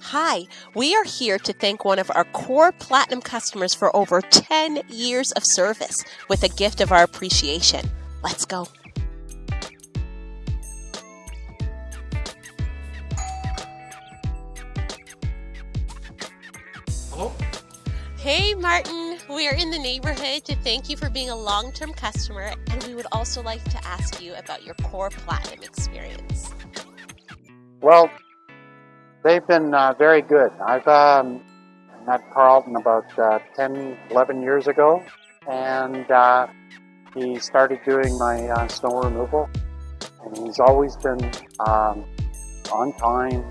Hi, we are here to thank one of our core platinum customers for over 10 years of service with a gift of our appreciation. Let's go. Hello? Hey, Martin. We are in the neighborhood to thank you for being a long term customer, and we would also like to ask you about your core platinum experience. Well, they've been uh, very good. I've um, met Carlton about uh, 10, 11 years ago, and uh, he started doing my uh, snow removal. And he's always been um, on time,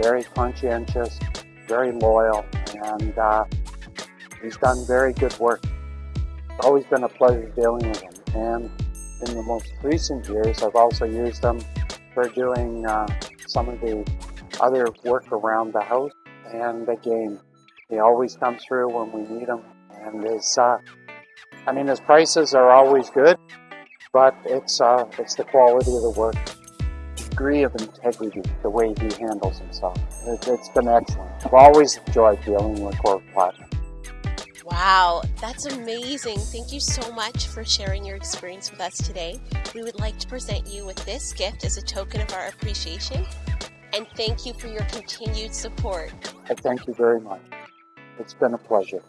very conscientious, very loyal, and uh, he's done very good work. It's always been a pleasure dealing with him. And in the most recent years, I've also used him for doing uh, some of the other work around the house. And the game. he always comes through when we need him. And his, uh, I mean, his prices are always good, but it's uh, it's the quality of the work, degree of integrity, the way he handles himself. It, it's been excellent. I've always enjoyed dealing with Corp Platinum. Wow, that's amazing. Thank you so much for sharing your experience with us today. We would like to present you with this gift as a token of our appreciation and thank you for your continued support. I thank you very much. It's been a pleasure.